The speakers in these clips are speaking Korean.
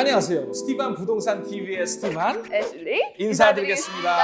안녕하세요. 스티반 부동산 TV의 스티반 애슐리 인사드리겠습니다.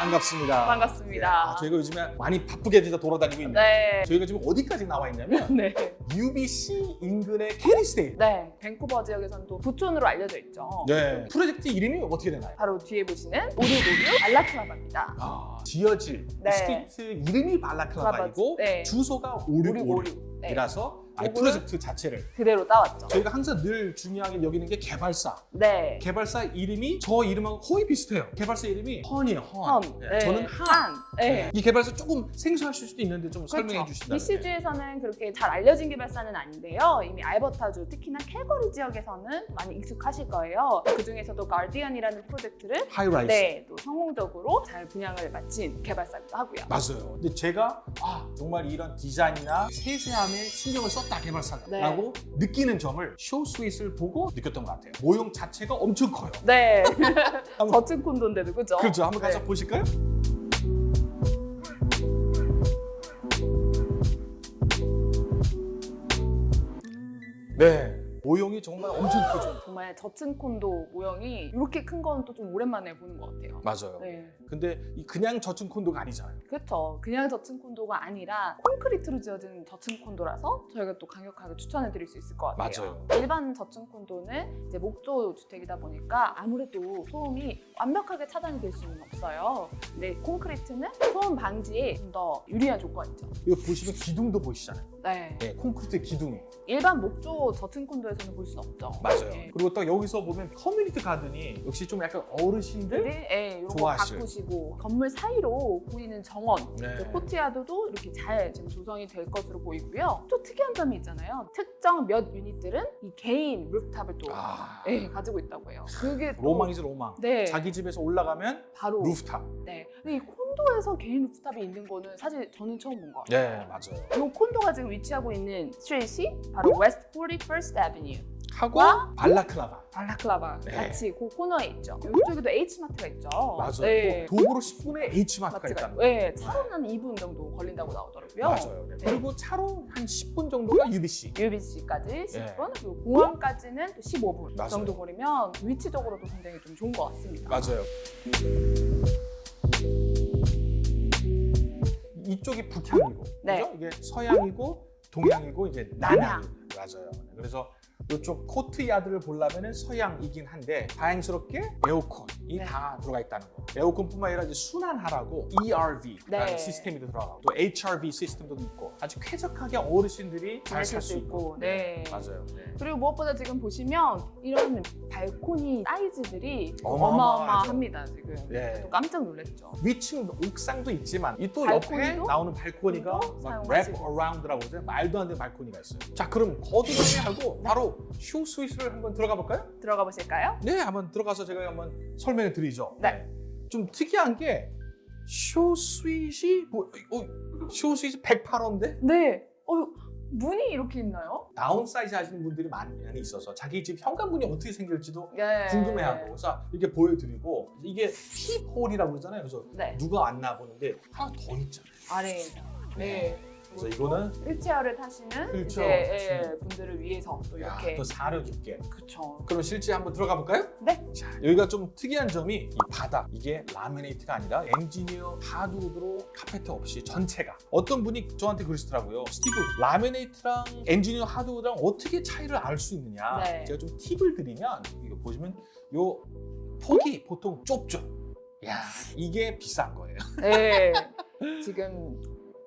반갑습니다. 반갑습니다. 아, 저희가 요즘에 많이 바쁘게 진짜 돌아다니고 있는데 네. 저희가 지금 어디까지 나와 있냐면 네. UBC 인근의 캐리스데일. 네. 밴쿠버 지역에서는 또 부촌으로 알려져 있죠. 네. 프로젝트 이름이 어떻게 되나요? 바로 뒤에 보시는 오륙오륙 발라클라바입니다. 아, 지어질 네. street 이름이 발라클라바이고 네. 주소가. 오륙오륙이라서 네. 아니, 프로젝트 자체를 그대로 따왔죠. 저희가 항상 늘 중요하게 여기는 게 개발사. 네. 개발사 이름이 저 이름하고 거의 비슷해요. 개발사 이름이 헌이에요, 헌. 험. 네, 저는 한. 한. 네. 이 개발사 조금 생소하실 수도 있는데 좀 설명해 그렇죠. 주신다면. BC주에서는 그렇게 잘 알려진 개발사는 아닌데요. 이미 알버타주, 특히나 캘거리 지역에서는 많이 익숙하실 거예요. 그 중에서도 가디언이라는 프로젝트를 high-rise. 네, 또 성공적으로 잘 분양을 마친 개발사기도 하고요. 맞아요. 근데 제가 아 정말 이런 디자인이나 세세함에 신경을 썼다 네. 개발사가라고 느끼는 점을 show suite을 보고 느꼈던 것 같아요. 모형 자체가 엄청 커요. 네. 한번- 저층 콘도인데도 그죠? 그렇죠. 한번 가서 네. 보실까요? 네. 모형이 정말 엄청 크죠. 정말 저층 콘도 모형이 이렇게 큰 건 또 좀 오랜만에 보는 것 같아요. 맞아요. 네. 근데 이 그냥 저층 콘도가 아니잖아요. 그렇죠. 그냥 저층 콘도가 아니라 콘크리트로 지어진 저층 콘도라서 저희가 또 강력하게 추천해 드릴 수 있을 것 같아요. 맞아요. 일반 저층 콘도는 이제 목조 주택이다 보니까 아무래도 소음이 완벽하게 차단이 될 수는 없어요. 근데 콘크리트는 소음 방지에 좀 더 유리한 조건이죠. 이거 보시면 기둥도 보이시잖아요. 네. 네, 콘크리트 기둥이. 일반 목조 저층 콘도에서는 볼 수는 없죠. 맞아요. 네. 그리고 딱 여기서 보면 community garden이 역시 좀 약간 어르신들 네, 예, 좋아하실. 가꾸시고 건물 사이로 보이는 정원 네. 그 코트야드도 이렇게 잘 지금 조성이 될 것으로 보이고요. 또 특이한 점이 있잖아요. 특정 몇 unit들은 이 개인 rooftop을 또 아, 예, 가지고 있다고 해요. 그게 또- 로망이죠 로망. 네, 자기 집에서 올라가면 바로 루프탑. 네. 근데 이 콘도에서 개인 루프탑이 있는 거는 사실 저는 처음 본 것 같아요. 네 맞아요. 이 콘도가 지금 위치하고 있는 스트리트이 바로 West 41st Avenue 하고 와? 발라클라바. 발라클라바 네. 같이 그 코너에 있죠. 이쪽에도 H마트가 있죠. 맞아요. 네. 또 도보로 10분에 H마트가 마트가 있다는 있고, 거. 네, 차로는 한 2분 정도 걸린다고 나오더라고요. 맞아요. 네. 네. 그리고 차로 한 10분 정도가 UBC. UBC까지 10분, 예. 그리고 공항까지는 또 15분 맞아요. 정도 거리면 위치적으로도 굉장히 좀 좋은 것 같습니다. 맞아요. 이쪽이 북향이고, 네. 그죠? 이게 서양이고 동양이고 이제 남양. 맞아요. 그래서 이쪽 코트야드를 보려면 서양이긴 한데 다행스럽게 에어컨이 네. 다 들어가 있다는 거. 에어컨뿐만 아니라 이제 순환하라고 ERV라는 네. 시스템이 들어가고 또 HRV 시스템도 있고 아주 쾌적하게 어르신들이 잘 살 수 있고. 네. 맞아요. 네. 그리고 무엇보다 지금 보시면 이런 발코니 사이즈들이. 어마어마합니다 지금. 네. 또 깜짝 놀랐죠. 위층 옥상도 있지만 이 또 옆에 나오는 발코니가. wrap around라고 그러죠 말도 안 되는 발코니가 있어요 자 그럼 거두절미 하고 네. 바로 show suite를 한번 들어가 볼까요? 들어가 보실까요? 네 한번 들어가서 제가 한번 설명해 드리죠 네. 좀 특이한 게 show suite이 뭐, 어, show suite이 108호인데 네. 어, 문이 이렇게 있나요? downsize 하시는 분들이 많이 있어서 자기 집 현관문이 어떻게 생길지도 네. 궁금해하고 그래서 이렇게 보여드리고 이게 peephole이라고 그러잖아요 그래서 네. 누가 왔나 보는데 하나 더 있잖아요 아래에. 네. 그래서 이거는 휠체어를 타시는 휠체어 이제 예, 타시는 분들을 위해서 또 야, 이렇게 더 사려 깊게. 그쵸. 그럼 실제 한번 들어가 볼까요? 네. 자, 여기가 좀 특이한 점이 이 바닥 이게 laminate가 아니라 엔지니어 하드우드로 카페트 없이 전체가 어떤 분이 저한테 그러시더라고요. 스티브 laminate랑 engineered hardwood랑 어떻게 차이를 알 수 있느냐? 네. 제가 좀 팁을 드리면 이거 보시면 요 폭이 보통 좁죠. 야 이게 비싼 거예요. 네. 지금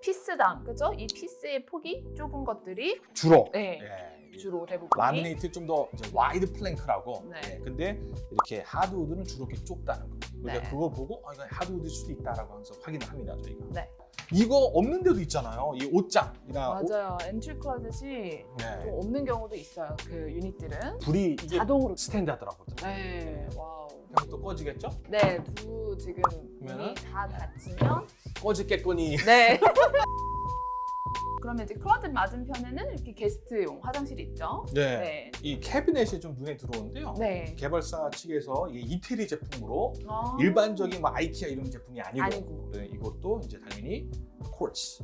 piece당 그죠? 이 piece의 폭이 좁은 것들이 주로. 네. 예. 주로 대부분 라미네이트 좀 더 wide plank라고. 네. 예, 근데 이렇게 hardwood는 주로 이렇게 좁다는 거. 그러니까 네. 그걸 보고 아, 이거 hardwood일 수도 있다라고 항상 확인을 합니다 저희가. 네. 이거 없는 데도 있잖아요. 이 옷장이나 옷- 맞아요. entry closet이 네. 좀 없는 경우도 있어요. 그 unit들은 불이 자동으로. standard라고. 네. 와 우. 그럼 또 꺼지겠죠? 네, 두 지금 그러면은? 문이 다 닫히면 꺼지겠거니. 네. 그러면 이제 클로젯 맞은편에는 이렇게 게스트용 화장실이 있죠. 네. 네. 이 캐비넷이 좀 눈에 들어오는데요. 네. 개발사 측에서 이게 이태리 제품으로 아. 일반적인 뭐 아이키아 이런 제품이 아니고, 아니고. 네, 이것도 이제 당연히 콜츠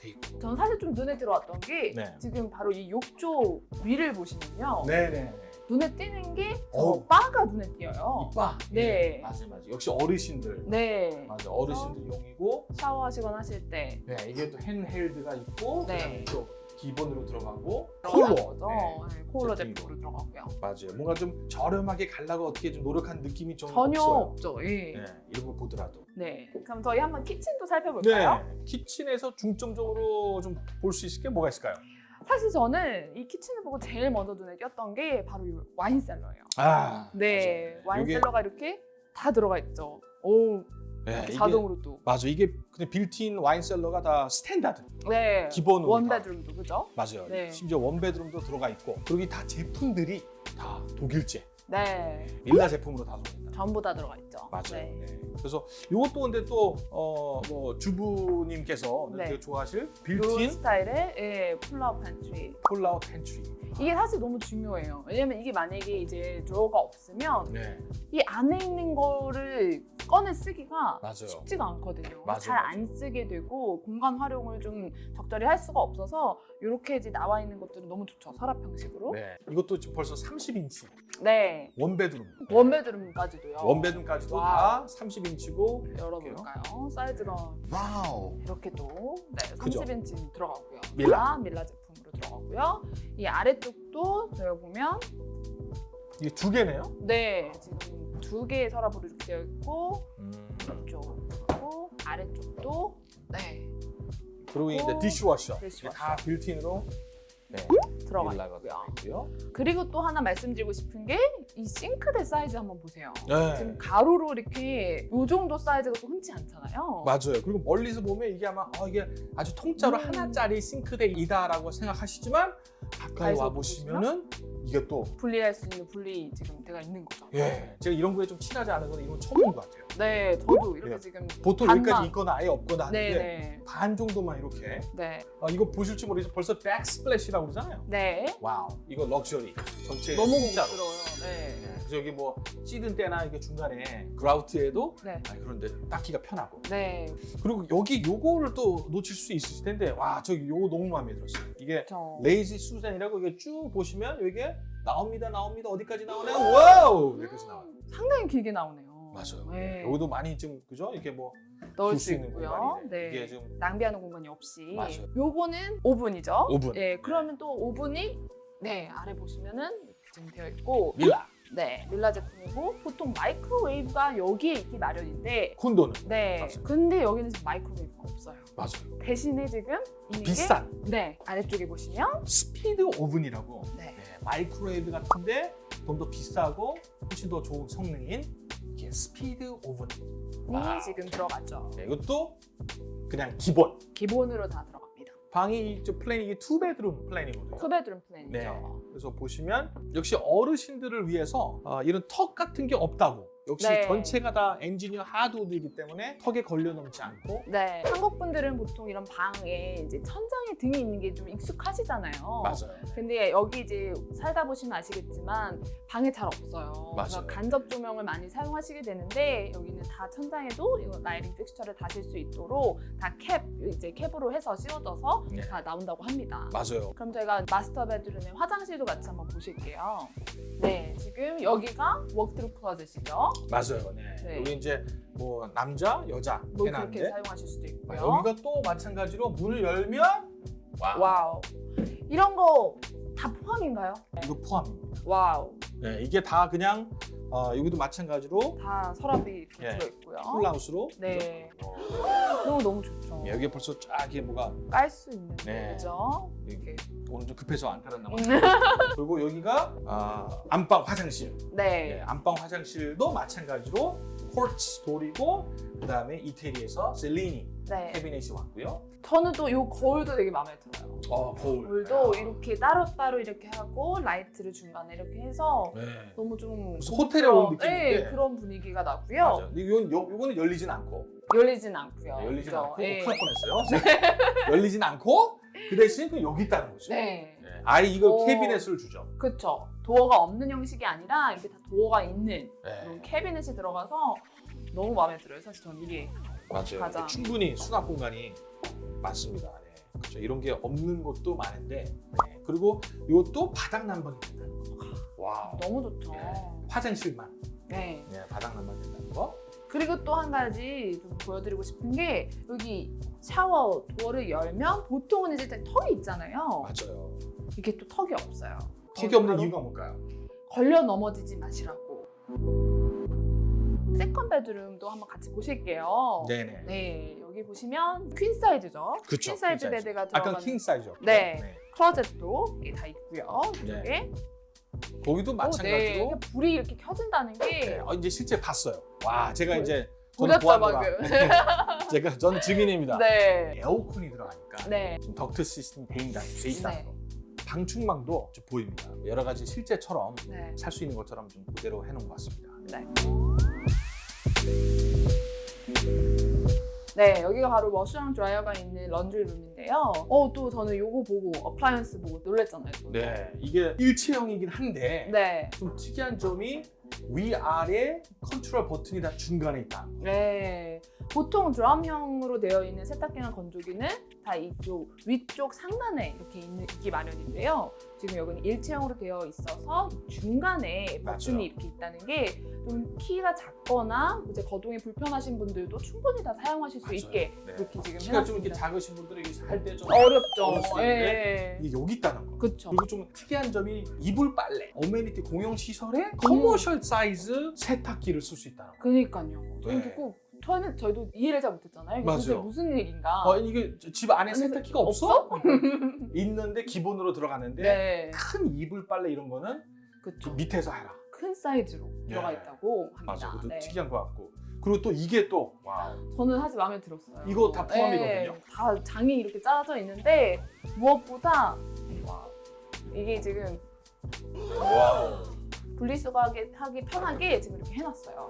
돼 있고. 저는 사실 좀 눈에 들어왔던 게 네. 지금 바로 이 욕조 위를 보시면요. 네네. 눈에 띄는 게저 어우. 바가 눈에 띄어요. 이빠. 네. 예, 맞아요, 맞아요. 역시 어르신들. 네. 맞아, 어르신들 용이고. 샤워하시거나 하실 때 네, 이게 또 핸헬드가 있고, 네. 또 기본으로 들어가고. 거죠. 네. 네, 제품이고. 제품으로 들어가고요. 맞아요. 뭔가 좀 저렴하게 갈라고 어떻게 좀 노력한 느낌이 좀 전혀 없어요. 없죠. 예. 네, 이런 거 보더라도. 네. 그럼 저희 한번 키친도 살펴볼까요? 네, 키친에서 중점적으로 좀 볼 수 있을 게 뭐가 있을까요? 사실 저는 이 kitchen을 보고 제일 먼저 눈에 띄었던 게 바로 이 wine cellar예요. 아, 네. 맞아요. 요게- wine cellar가 이렇게 다 들어가 있죠. 오, 네, 자동으로 또. 맞아, 이게 그냥 built-in wine cellar가 다 standard. 네. 기본으로 one bedroom도 그죠? 맞아요. 네. 심지어 one bedroom도 들어가 있고, 그리고 이다 제품들이 다 독일제, 네. 밀레 제품으로 다 들어옵니다. 전부 다 들어가 있죠. 맞아요. 네. 네. 그래서 이것도 근데 또 어 뭐 주부님께서 네. 되게 좋아하실 요 빌트인 스타일의 예, pull-out pantry. pull-out pantry. 이게 사실 너무 중요해요. 왜냐면 이게 만약에 이제 drawer가 없으면 네, 이 안에 있는 거를 꺼내 쓰기가 맞아요. 쉽지가 않거든요. 잘 안 쓰게 되고 공간 활용을 좀 적절히 할 수가 없어서 이렇게 이제 나와 있는 것들은 너무 좋죠. 서랍 형식으로. 네, 이것도 지금 벌써 30인치 네. one bedroom. one bedroom까지도요. one bedroom까지도 wow. 다 30인치고 열어볼까요? 사이즈가 wow. 이렇게도 네, 그죠? 30인치 들어가고요. Miele. 다 Miele 제품으로 들어가고요. 이 아래쪽도 저희가 보면 이게 두 개네요. 네 지금 두 개의 서랍으로 이렇게 되어 있고 음. 이쪽하고 아래쪽도 네 그리고 이제 dishwasher. 다 built-in으로 네, 들어가 Miele가 있고요. 그리고 또 하나 말씀드리고 싶은 게 이 싱크대 사이즈 한번 보세요. 네. 지금 가로로 이렇게 요 정도 사이즈가 또 흔치 않잖아요. 맞아요. 그리고 멀리서 보면 이게 아마 어, 이게 아주 통짜로 음. 하나짜리 싱크대이다라고 생각하시지만 가까이 와 보시면은 이게 또 분리할 수 있는 분리 지금 되가 있는 거죠. 예, 제가 이런 거에 좀 친하지 않은 건 이건 처음인 것 같아요. 네, 저도 이렇게 예. 지금 보통 반만. 여기까지 있거나 아예 없거나 하는데 네, 네, 반 정도만 이렇게 네, 아, 이거 보실지 모르겠지만 벌써 backsplash라고 그러잖아요. 네. wow, 이거 럭셔리 전체 너무 통짜로. 네. 네, 그래서 여기 뭐 찌든 때나 이게 중간에 grout에도 네. 아, 그런데 닦기가 편하고 네, 그리고 여기 요거를 또 놓칠 수 있으실 텐데 와 저기 요거 너무 마음에 들었어요. 이게 저 lazy Susan이라고 이게 쭉 보시면 여기에 나옵니다 나옵니다 어디까지 나오나요? wow 여기까지 나와요. 상당히 길게 나오네요. 맞아요. 네. 여기도 많이 좀 그죠? 이렇게 뭐 넣을 둘 수 수 있는 있고요. 네. 이게 좀 낭비하는 공간이 없이. 맞아요. 요거는 오븐이죠. 오븐. 네, 그러면 또 오븐이 네 아래 보시면은 이렇게 지금 되어 있고, Miele 네 Miele 제품이고 보통 microwave가 여기에 있기 마련인데, 콘도는 네. 맞아요. 근데 여기는 지금 microwave가 없어요. 맞아요. 대신에 지금 있는 비싼 게, 네 아래쪽에 보시면 speed oven이라고 네. 네, microwave 같은데 좀 더 비싸고 훨씬 더 좋은 성능인 이게 speed oven. 이 wow. 지금 들어갔죠. 네, 이것도 그냥 기본. 기본으로 다 들어갑니다. 방이 저 plan이 two bedroom plan이거든요. two bedroom plan이죠. 네. 그래서 보시면 역시 어르신들을 위해서 어, 이런 턱 같은 게 없다고. 역시 네. 전체가 다 엔지니어 하드우드이기 때문에 턱에 걸려 넘어지지 않고 네, 한국 분들은 보통 이런 방에 이제 천장에 등이 있는 게 좀 익숙하시잖아요. 맞아요. 근데 여기 이제 살다 보시면 아시겠지만 방에 잘 없어요. 그래서 맞아요. 간접 조명을 많이 사용하시게 되는데 여기는 다 천장에도 이거 lighting fixture를 다실 수 있도록 다 캡 이제 캡으로 해서 씌워져서 네. 다 나온다고 합니다. 맞아요. 그럼 저희가 master bedroom의 화장실도 같이 한번 보실게요. 네, 지금 여기가 walk-through closet이죠. 맞아요. 네. 네. 여기 이제 뭐 남자, 여자 뭐 해놨는데 사용하실 수도 아, 있고요. 여기가 또 마찬가지로 문을 열면 wow. Wow. 이런 거 다 포함인가요? 이거 포함입니다. wow. 네, 이게 다 그냥 어, 여기도 마찬가지로 다 서랍이 예. 들어있고요. pull-out으로 네. 너무 너무 좋죠. 예, 여기 벌써 쫙 이게 뭐가 깔 수 있는 네. 거죠. 이렇게. 오늘 좀 급해서 안 깔았나 봐요. 음. 그리고 여기가 아, 안방 화장실. 네, 네. 안방 화장실도 마찬가지로 quartz 돌이고 그 다음에 이태리에서 셀리니 네. 캐비넷이 왔고요. 저는 또 이 거울도 되게 마음에 들어요. 어, 거울. 거울도 아, 이렇게 따로따로 이렇게 하고 라이트를 중간에 이렇게 해서 네. 너무 좀 호텔에 온 그런- 네, 느낌인데. 그런 분위기가 나고요. 근데 이건 요, 요거는 열리진 않고 열리진 않고요. 네, 열리진 그죠? 않고 네. 큰일 뻔했어요. 열리진 않고 그 대신 그 여기 있다는 거죠. 네. 네. 아예 이거 오. 캐비넷을 주죠. 그쵸. 도어가 없는 형식이 아니라 이렇게 다 도어가 있는 네. 캐비넷이 들어가서 너무 마음에 들어요. 사실 전 이게 맞아요. 가장. 충분히 수납 공간이 많습니다. 네. 그렇죠. 이런 게 없는 곳도 많은데 네. 그리고 이것도 바닥 거. 와. 너무 좋죠. 화장실만 네. 네, 바닥난방 된다는 거. 그리고 또 한 가지 좀 보여드리고 싶은 게 여기 shower door를 열면 보통은 이제 턱이 있잖아요. 맞아요. 이게 또 턱이 없어요. 턱이 없는 이유가 뭘까요? 걸려 넘어지지 마시라고. second bedroom도 한번 같이 보실게요. 네네. 네, 여기 보시면 queen size죠. 그쵸, queen size queen size. Bed가 아까 들어간 king size요. 네. closet도 이게 다 있고요. 네. 이쪽에. 거기도 어, 마찬가지로. 네. 불이 이렇게 켜진다는 게 네. 어, 이제 실제 봤어요. 와, 제가 보- 이제 저는. 방금. 제가 저는 증인입니다. 네. 에어컨이 들어가니까 네. 좀 덕트 시스템 돼 있다, 돼 있다는 네. 거. 방충망도 좀 보입니다. 여러 가지 실제처럼 네. 살 수 있는 것처럼 좀 그대로 해놓은 것 같습니다. 네. 네, 여기가 바로 washer랑 dryer가 있는 laundry room인데요. 어, 또 저는 요거 보고 appliance 보고 놀랬잖아요. 또. 네, 이게 일체형이긴 한데 네. 좀 특이한 점이 위아래 컨트롤 버튼이 다 중간에 있다. 네. 보통 드럼형으로 되어 있는 세탁기나 건조기는 다 이쪽 위쪽 상단에 이렇게 있는, 있기 마련인데요. 지금 여기는 일체형으로 되어 있어서 중간에 맞아요. 이렇게 있다는 게 좀 키가 작거나 이제 거동이 불편하신 분들도 충분히 다 사용하실 수 맞아요. 있게 네. 이렇게 지금 키가 좀 이렇게 해놨습니다. 작으신 분들에게 살 때 좀 어렵죠. 예. 이게 여기 있다는 거. 그쵸. 그리고 좀 특이한 점이 이불 빨래, amenity 공용 시설에 음. commercial size 세탁기를 쓸 수 있다는 거. 그니까요. 네. 듣고 저는 저희도 이해를 잘 못했잖아요. 도대체 무슨 일인가. 어, 이게 집 안에 세탁기가 없어? 있는데 기본으로 들어가는데 네. 큰 이불 빨래 이런 거는 그쵸. 밑에서 해라. 큰 사이즈로 들어가 네. 있다고 합니다. 맞아, 그것도 네. 특이한 것 같고. 그리고 또 이게 또 wow. 저는 사실 마음에 들었어요. 이거 다 포함이거든요. 네, 다 장이 이렇게 짜져 있는데 무엇보다 와, 이게 지금. 분리수거하기 하기 편하게 지금 이렇게 해놨어요.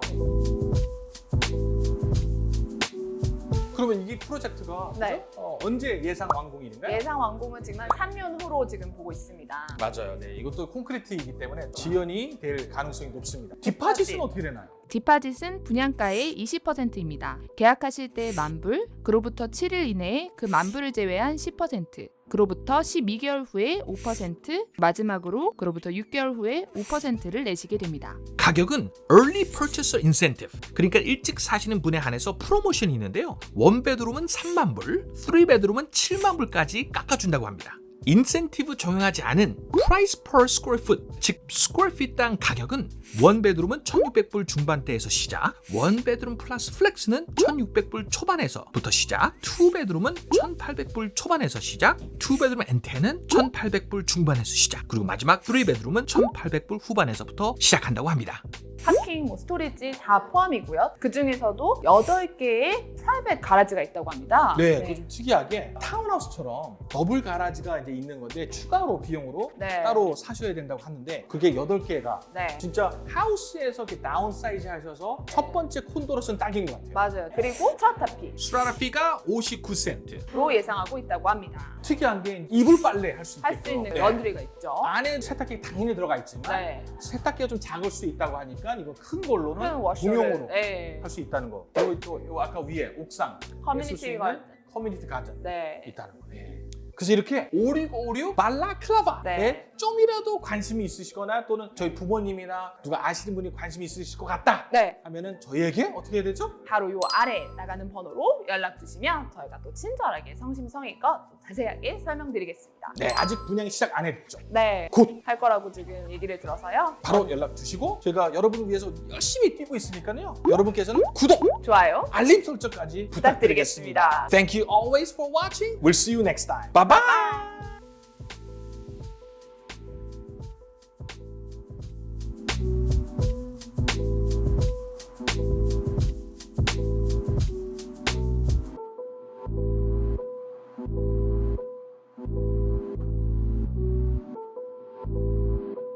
그러면 이 프로젝트가 네. 어, 언제 예상 완공일인가요? 예상 완공은 지금 한 3년 후로 지금 보고 있습니다. 맞아요. 네, 이것도 콘크리트이기 때문에 지연이 될 가능성이 높습니다. 디파짓은 네. 어떻게 되나요? 디파짓은 분양가의 20%입니다. 계약하실 때 만불, 그로부터 7일 이내에 그 만불을 제외한 10%, 그로부터 12개월 후에 5%, 마지막으로 그로부터 6개월 후에 5%를 내시게 됩니다. 가격은 Early Purchaser Incentive. 그러니까 일찍 사시는 분에 한해서 프로모션이 있는데요. one bedroom은 3만 불, 3 bedroom은 7만 불까지 깎아준다고 합니다 인센티브 적용하지 않은 Price per Square Foot 즉 square feet당 가격은 one bedroom은 1600불 중반대에서 시작 one bedroom plus flex는 1600불 초반에서부터 시작 two bedroom은 1800불 초반에서 시작 two bedroom and den은 1800불 중반에서 시작 그리고 마지막 3 bedroom은 1800불 후반에서부터 시작한다고 합니다 parking, 뭐 storage 다 포함이고요. 그 중에서도 8개의 private garage가 있다고 합니다. 네, 그좀 특이하게 타운하우스처럼 double garage가 이제 있는 건데 추가로 비용으로 네. 따로 사셔야 된다고 하는데 그게 8개가 네. 진짜 house에서 이렇게 downsize 하셔서 첫 번째 콘도로서는 딱인 것 같아요. 맞아요. 그리고 strata fee로 strata fee가 59센트 예상하고 있다고 합니다. 특이한 게 이불 빨래 할 수 있고 할수 있는 laundry가 있죠. 안에 세탁기 당연히 들어가 있지만 네. 세탁기가 좀 작을 수 있다고 하니까 이거 큰 걸로는 공용으로 네. 할수 있다는 거. 그리고 또요 아까 위에 옥상 커뮤니티 가 community garden 네. 있다는 거예요. 그래서 이렇게 5656 Balaclava에 네. 좀이라도 관심이 있으시거나 또는 저희 부모님이나 누가 아시는 분이 관심이 있으실 것 같다 네. 하면은 저희에게 어떻게 해야 되죠? 바로 요 아래 나가는 번호로 연락 주시면 저희가 또 친절하게 성심성의껏 또 자세하게 설명드리겠습니다. 네, 아직 분양이 시작 안 했죠. 네. 곧 할 거라고 지금 얘기를 들어서요. 바로 연락 주시고 저희가 여러분을 위해서 열심히 뛰고 있으니까요. 여러분께서는 구독, 좋아요. 알림 설정까지 부탁드리겠습니다. 부탁드리겠습니다. Thank you always for watching. We'll see you next time. Bye bye.